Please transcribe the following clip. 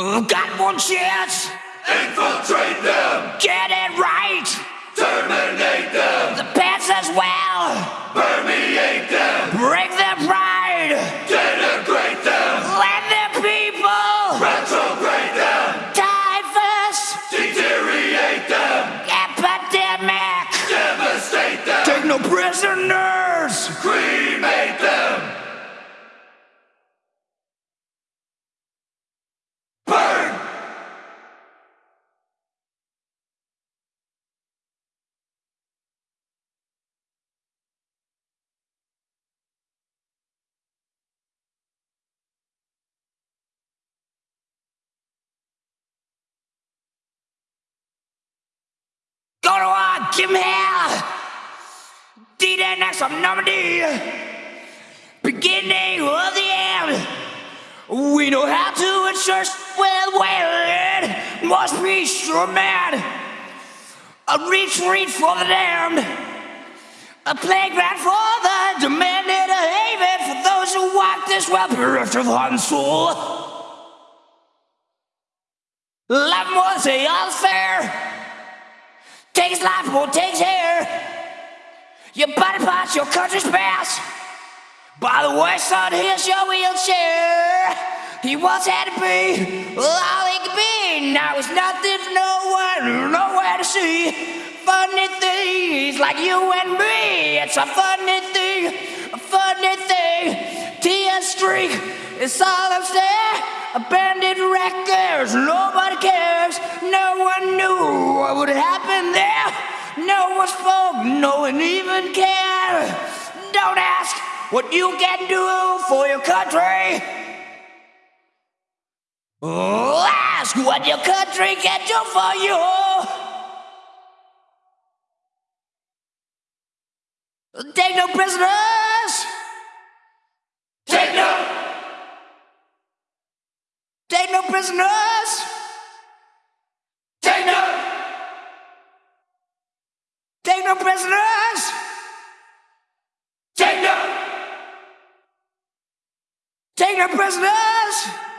Got one chance. Infiltrate them. Get it right. Terminate them. The pants as well. Permeate them. Break their pride. Denigrate them. Let the people. Retrograde them. Typhus. Deteriorate them. Epidemic. Devastate them. Take no prisoners. Cremate them. Kim Hell. D-Day next on Normandy. Beginning of the end. We know how to ensure well, well, it must be sure man. A retreat for the damned. A playground for the demanded, a haven for those who walk this well bereft of heart and soul. Love more say all's fair. Takes life, won't takes hair. Your body parts, your country's past. By the way, son, here's your wheelchair. He once had to be all he could be. Now he's nothing, no one, nowhere to see. Funny things like you and me. It's a funny thing, a funny thing. TS streak, is all upstairs. Abandoned records, nobody cares. No one knew what would happen No one spoke, no one even cared. Don't ask what you can do for your country. Ask what your country can do for you. Take no prisoners. Take no. Take no prisoners. Prisoners. Take no. Take no prisoners.